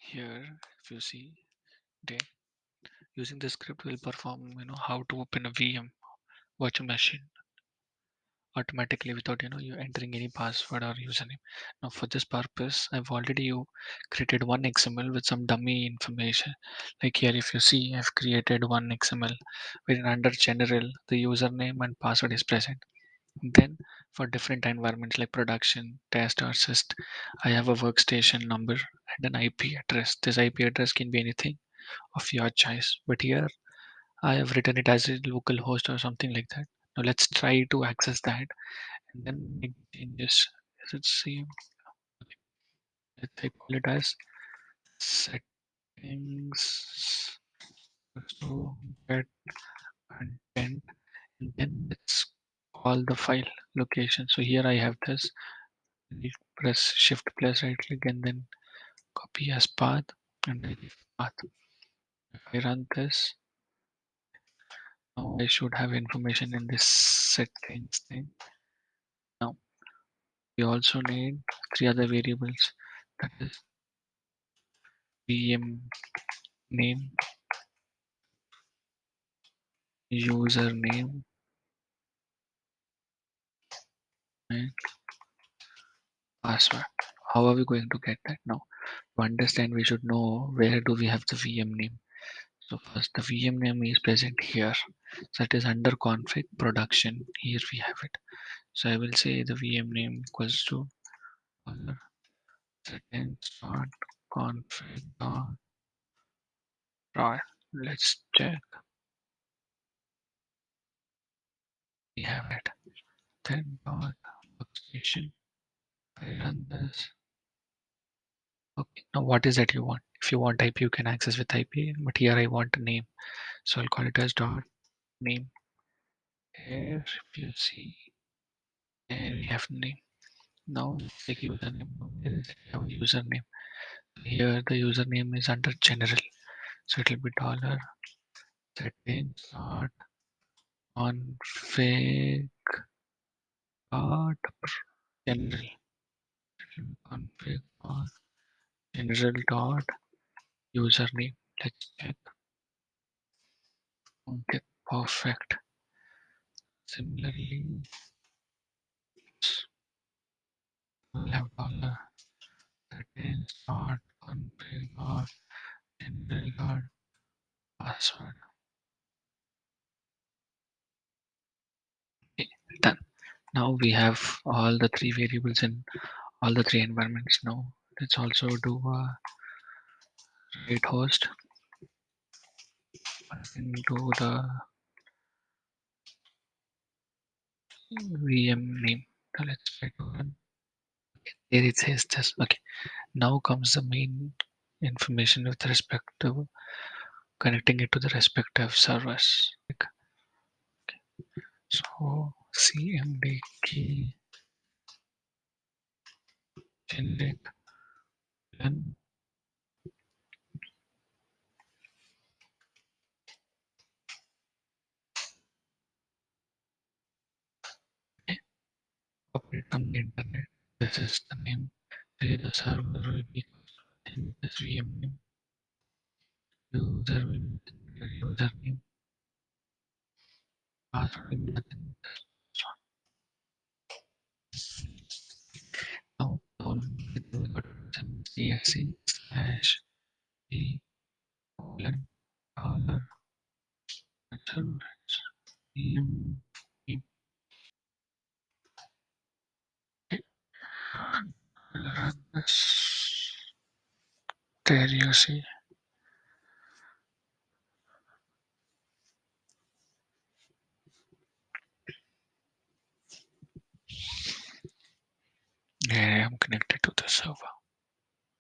here if you see then using the script will perform you know how to open a VM virtual machine automatically without you know you entering any password or username. Now for this purpose i've already you created one xml with some dummy information. Like here if you see i've created one xml wherein under general the username and password is present then for different environments like production test or assist i have a workstation number and an ip address this ip address can be anything of your choice but here i have written it as a local host or something like that now let's try to access that and then make changes. Is it same? Let's say call it as settings. So get content call the file location. So here I have this. Press shift plus right click and then copy as path and path. If I run this, now I should have information in this settings thing. Now we also need three other variables that is VM name username and password. How are we going to get that now? To understand, we should know where do we have the VM name. So first, the VM name is present here. So it is under config production. Here we have it. So I will say the VM name equals to config right. Let's check. We have it. Then dot I run this. Okay, now what is that you want? If you want IP, you can access with IP, but here I want a name. So I'll call it as dot name. Here, if you see, there we have name. Now take username. Our username. Here the username is under general. So it will be dollar settings dot config dot general. Config general dot username. Let's check. Okay, perfect. Similarly, we'll have dollar settings dot config dot general dot password. Okay, done. Now we have all the three variables in all the three environments. Now let's also do a write host into the VM name. Now let's try there it says this. Okay, now comes the main information with respect to connecting it to the respective servers. Okay. So cmd key generic then operate on the internet. This is the name. The server will be in this VM name. User csc slash p colon dollar run this. There you see. I am connected